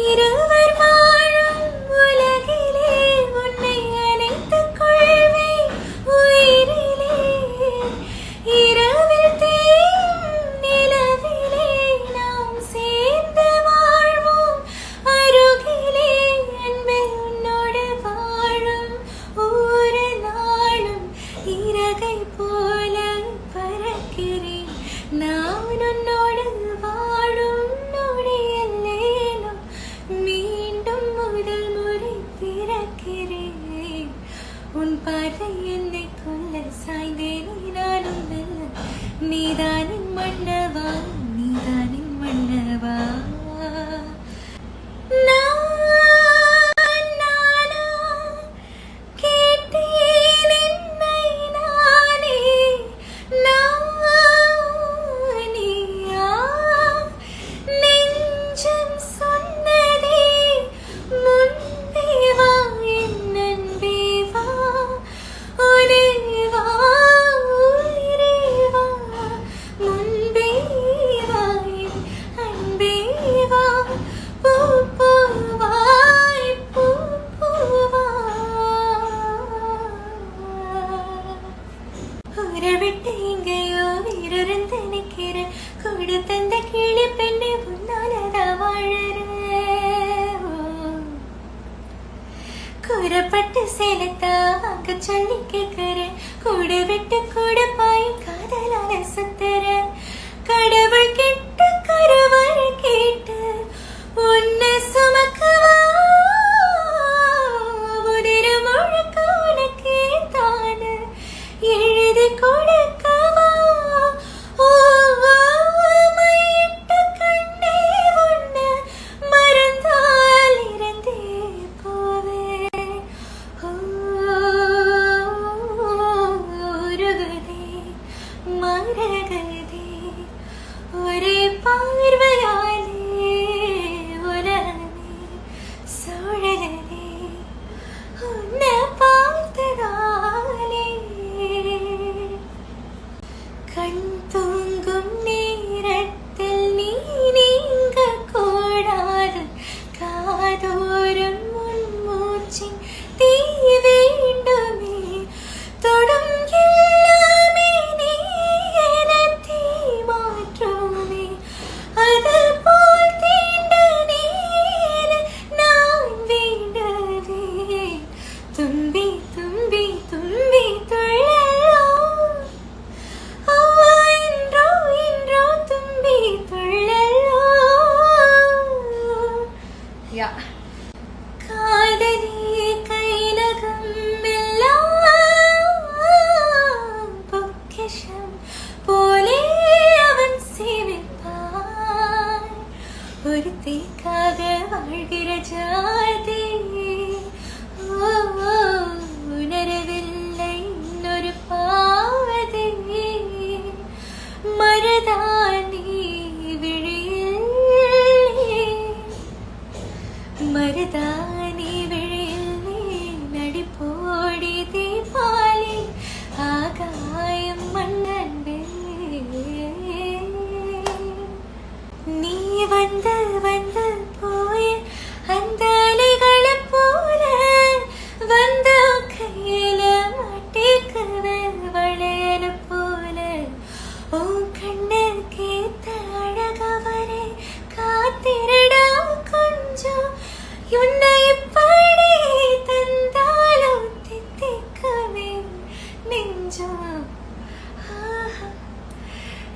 இரவு உயிரை விட்டு எங்கேயோ உயிரிருந்து நிற்கிறேன். கொடு தந்த கிளி பெண்ணை உன்னாலதான் வாழற கூறப்பட்டு சேலத்தா வாங்க சொல்லி கேட்கிறேன். கூடு விட்டு கூட பாயும் காதலான சுத்து.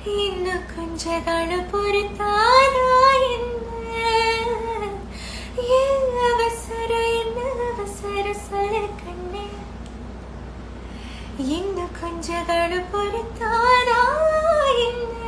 ಇನ್ನು ಕುಂಜಗಳು ಪುರತಾರ என்ன அவசர என்ன அவசர சொல்ல கண்ணே ಇನ್ನು ಕುಂಜಗಳು ಪುರತಾರ என்ன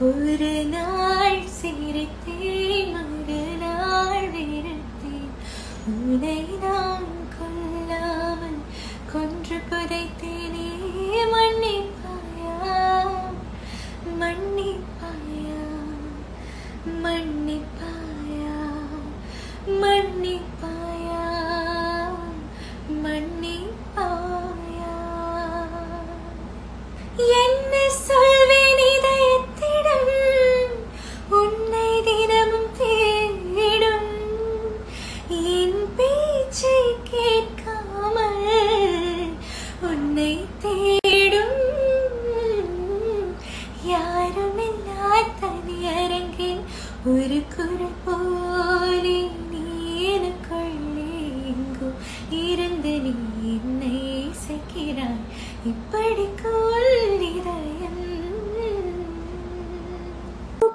ஒரு நாள் சிரித்தேன் ஒரு நாள் வெறுத்தேன் உன்னை நான் கொல்லாமல் கொன்று புதைத்தேனே மன்னிப்பாயா? மன்னி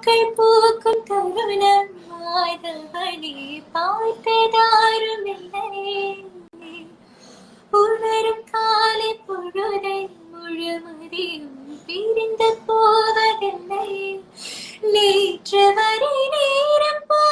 பூக்கள் பூக்கும் தருணம் மாதவனே பார்த்ததாரும் இல்லை. உணரும் காலை பொழுதை முழுமதியும் பிரிந்து போவதில்லை. நேற்று வரை நேரம் போ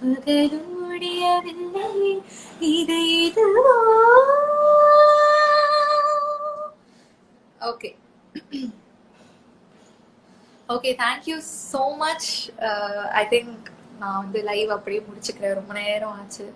விடிந்தால் பகலும் இது okay okay thank you so much I think நான் வந்து லைவ் அப்படியே முடிச்சுக்கிறேன். ரொம்ப நேரம் ஆச்சு.